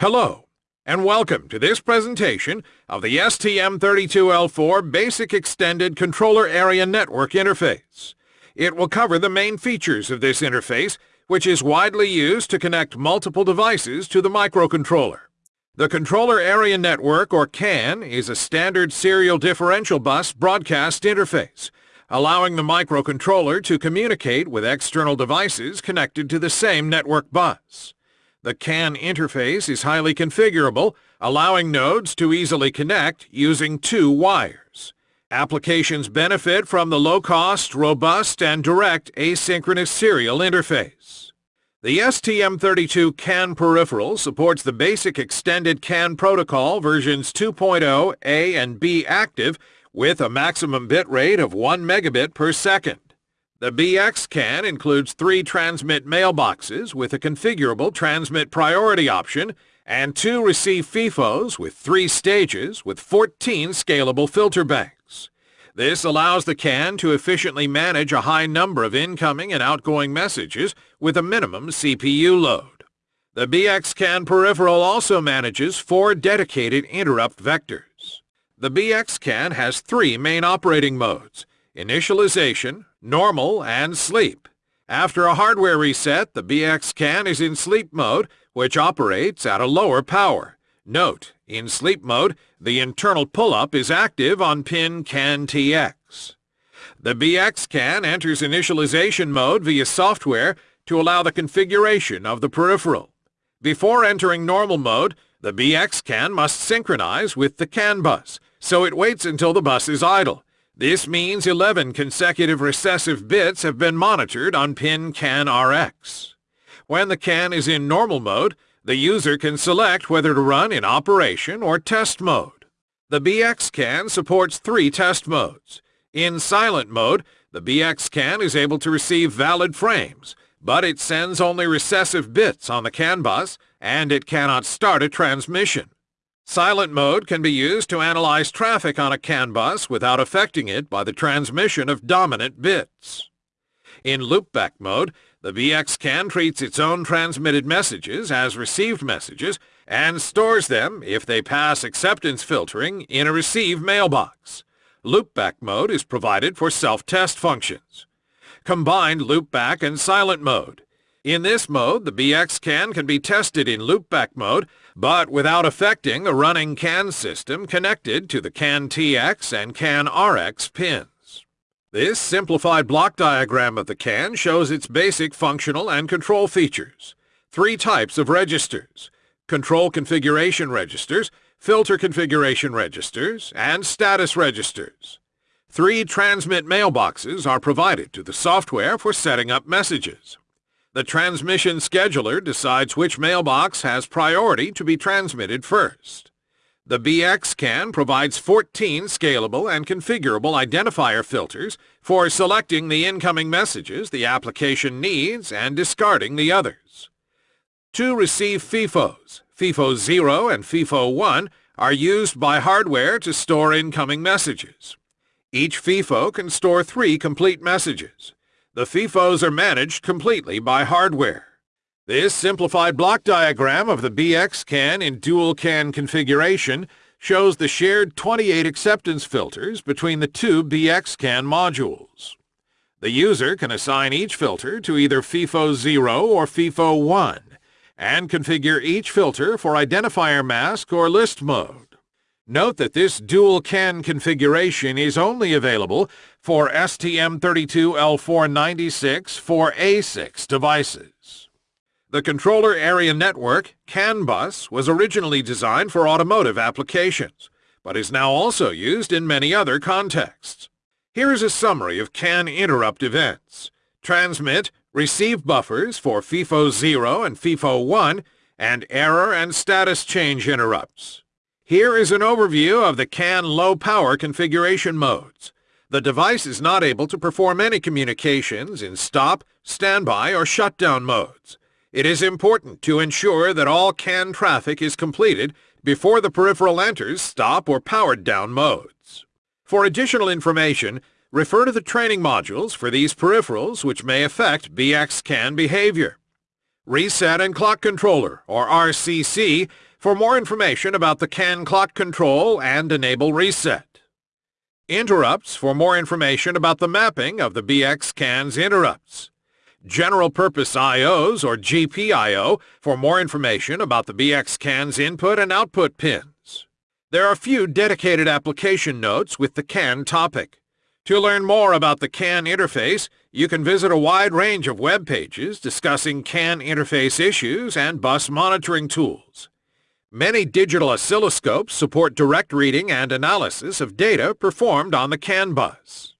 Hello, and welcome to this presentation of the STM32L4 Basic Extended Controller Area Network Interface. It will cover the main features of this interface, which is widely used to connect multiple devices to the microcontroller. The Controller Area Network, or CAN, is a standard serial differential bus broadcast interface, allowing the microcontroller to communicate with external devices connected to the same network bus. The CAN interface is highly configurable, allowing nodes to easily connect using two wires. Applications benefit from the low-cost, robust, and direct asynchronous serial interface. The STM32 CAN peripheral supports the basic extended CAN protocol versions 2.0 A and B active with a maximum bit rate of 1 megabit per second. The BX CAN includes three transmit mailboxes with a configurable transmit priority option and two receive FIFOs with three stages with 14 scalable filter banks. This allows the CAN to efficiently manage a high number of incoming and outgoing messages with a minimum CPU load. The BX CAN peripheral also manages four dedicated interrupt vectors. The BX CAN has three main operating modes, initialization, normal, and sleep. After a hardware reset, the BX CAN is in sleep mode, which operates at a lower power. Note, in sleep mode, the internal pull-up is active on pin CAN-TX. The BX CAN enters initialization mode via software to allow the configuration of the peripheral. Before entering normal mode, the BX CAN must synchronize with the CAN bus, so it waits until the bus is idle. This means 11 consecutive recessive bits have been monitored on pin CAN RX. When the CAN is in normal mode, the user can select whether to run in operation or test mode. The BX CAN supports three test modes. In silent mode, the BX CAN is able to receive valid frames, but it sends only recessive bits on the CAN bus and it cannot start a transmission. Silent mode can be used to analyze traffic on a CAN bus without affecting it by the transmission of dominant bits. In loopback mode, the BX CAN treats its own transmitted messages as received messages and stores them, if they pass acceptance filtering, in a receive mailbox. Loopback mode is provided for self-test functions. Combined loopback and silent mode. In this mode, the BX CAN can be tested in loopback mode but without affecting a running CAN system connected to the CAN-TX and CAN-RX pins. This simplified block diagram of the CAN shows its basic functional and control features. Three types of registers, control configuration registers, filter configuration registers, and status registers. Three transmit mailboxes are provided to the software for setting up messages. The transmission scheduler decides which mailbox has priority to be transmitted first. The BX CAN provides 14 scalable and configurable identifier filters for selecting the incoming messages the application needs and discarding the others. Two receive FIFOs, FIFO 0 and FIFO 1, are used by hardware to store incoming messages. Each FIFO can store three complete messages. The FIFOs are managed completely by hardware. This simplified block diagram of the BX CAN in dual CAN configuration shows the shared 28 acceptance filters between the two BX CAN modules. The user can assign each filter to either FIFO 0 or FIFO 1 and configure each filter for identifier mask or list mode. Note that this dual CAN configuration is only available for STM32L496 4A6 devices. The Controller Area Network, CAN bus, was originally designed for automotive applications, but is now also used in many other contexts. Here is a summary of CAN interrupt events. Transmit, receive buffers for FIFO 0 and FIFO 1, and error and status change interrupts. Here is an overview of the CAN low-power configuration modes. The device is not able to perform any communications in stop, standby, or shutdown modes. It is important to ensure that all CAN traffic is completed before the peripheral enters stop or powered down modes. For additional information, refer to the training modules for these peripherals which may affect BX CAN behavior. Reset and Clock Controller, or RCC, for more information about the CAN clock control and enable reset. Interrupts for more information about the mapping of the BX CAN's interrupts. General Purpose IOs, or GPIO, for more information about the BX CAN's input and output pins. There are a few dedicated application notes with the CAN topic. To learn more about the CAN interface, you can visit a wide range of web pages discussing CAN interface issues and bus monitoring tools. Many digital oscilloscopes support direct reading and analysis of data performed on the CAN bus.